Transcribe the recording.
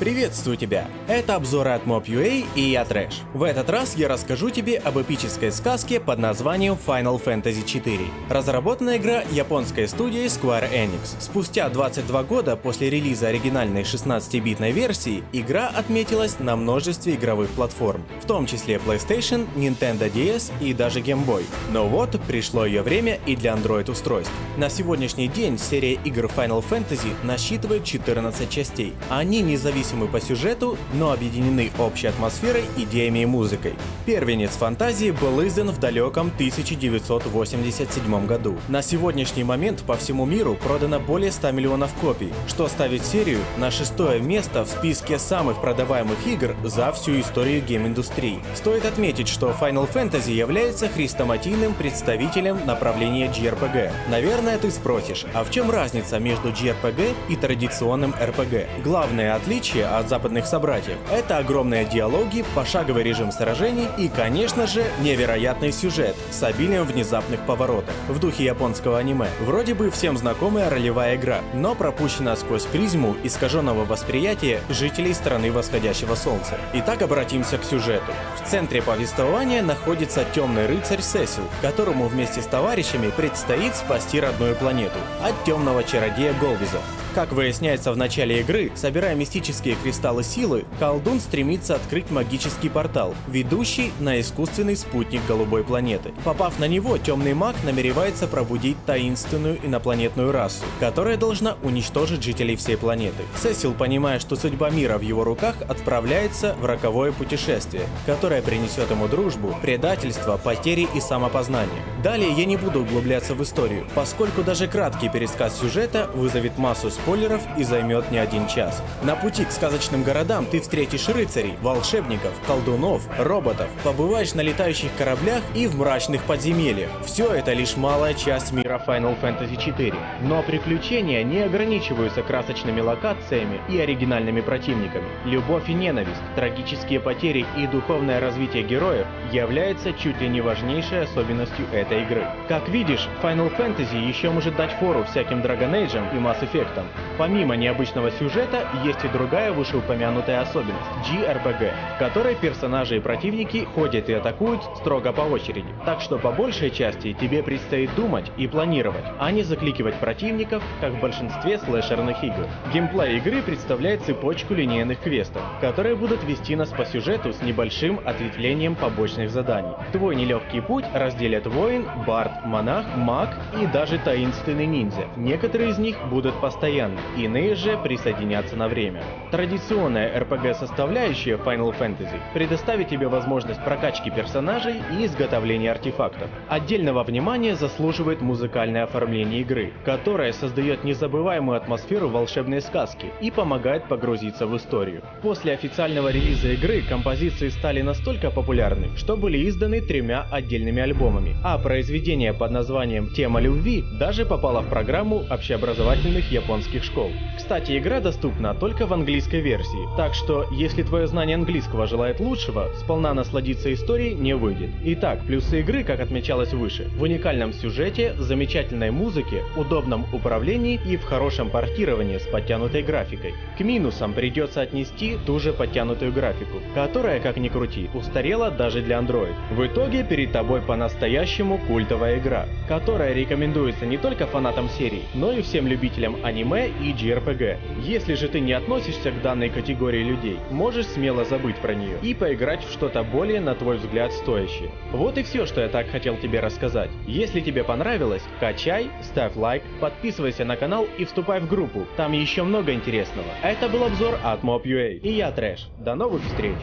Приветствую тебя! Это обзоры от Mob.ua и я Трэш. В этот раз я расскажу тебе об эпической сказке под названием Final Fantasy IV. Разработана игра японской студией Square Enix. Спустя 22 года после релиза оригинальной 16-битной версии, игра отметилась на множестве игровых платформ, в том числе PlayStation, Nintendo DS и даже Game Boy. Но вот пришло ее время и для Android устройств. На сегодняшний день серия игр Final Fantasy насчитывает 14 частей. Они независимы независимы по сюжету, но объединены общей атмосферой, идеями и музыкой. Первенец фантазии был издан в далеком 1987 году. На сегодняшний момент по всему миру продано более 100 миллионов копий, что ставит серию на шестое место в списке самых продаваемых игр за всю историю гейм-индустрии. Стоит отметить, что Final Fantasy является хрестоматийным представителем направления JRPG. Наверное, ты спросишь, а в чем разница между JRPG и традиционным RPG? Главное отличие отличие от западных собратьев, это огромные диалоги, пошаговый режим сражений и, конечно же, невероятный сюжет с обилием внезапных поворотов, в духе японского аниме. Вроде бы всем знакомая ролевая игра, но пропущена сквозь призму искаженного восприятия жителей страны восходящего солнца. Итак, обратимся к сюжету. В центре повествования находится темный рыцарь Сесил, которому вместе с товарищами предстоит спасти родную планету от темного чародея Голвиза. Как выясняется в начале игры, собирая мистические кристаллы силы, колдун стремится открыть магический портал, ведущий на искусственный спутник голубой планеты. Попав на него, темный маг намеревается пробудить таинственную инопланетную расу, которая должна уничтожить жителей всей планеты. Сесил, понимая, что судьба мира в его руках, отправляется в роковое путешествие, которое принесет ему дружбу, предательство, потери и самопознание. Далее я не буду углубляться в историю, поскольку даже краткий пересказ сюжета вызовет массу спойлеров и займет не один час. На пути к сказочным городам ты встретишь рыцарей, волшебников, колдунов, роботов, побываешь на летающих кораблях и в мрачных подземельях. Все это лишь малая часть мира Final Fantasy IV. Но приключения не ограничиваются красочными локациями и оригинальными противниками. Любовь и ненависть, трагические потери и духовное развитие героев является чуть ли не важнейшей особенностью этой игры. Как видишь, Final Fantasy еще может дать фору всяким Dragon Age и Mass Effect, Помимо необычного сюжета, есть и другая вышеупомянутая особенность — JRPG, в которой персонажи и противники ходят и атакуют строго по очереди. Так что по большей части тебе предстоит думать и планировать, а не закликивать противников, как в большинстве слэшерных игр. Геймплей игры представляет цепочку линейных квестов, которые будут вести нас по сюжету с небольшим ответвлением побочных заданий. Твой нелегкий путь разделят воин, бард, монах, маг и даже таинственный ниндзя. Некоторые из них будут постоянны, иные же присоединятся на время. Традиционная RPG-составляющая Final Fantasy предоставит тебе возможность прокачки персонажей и изготовления артефактов. Отдельного внимания заслуживает музыкальное оформление игры, которое создает незабываемую атмосферу волшебной сказки и помогает погрузиться в историю. После официального релиза игры композиции стали настолько популярны, что были изданы тремя отдельными альбомами, а произведение под названием «Тема любви» даже попало в программу общеобразовательных японских школ. Кстати, игра доступна только в английской версии, так что, если твое знание английского желает лучшего, сполна насладиться историей не выйдет. Итак, плюсы игры, как отмечалось выше, в уникальном сюжете, замечательной музыке, удобном управлении и в хорошем портировании с подтянутой графикой. К минусам придется отнести ту же подтянутую графику, которая, как ни крути, устарела даже для Android. В итоге перед тобой по-настоящему культовая игра, которая рекомендуется не только фанатам серии, но и всем любителям аниме и JRPG. Если же ты не относишься к данной категории людей, можешь смело забыть про нее и поиграть в что-то более, на твой взгляд, стоящее. Вот и все, что я так хотел тебе рассказать. Если тебе понравилось, качай, ставь лайк, подписывайся на канал и вступай в группу, там еще много интересного. Это был обзор от Mob.ua и я Трэш. До новых встреч!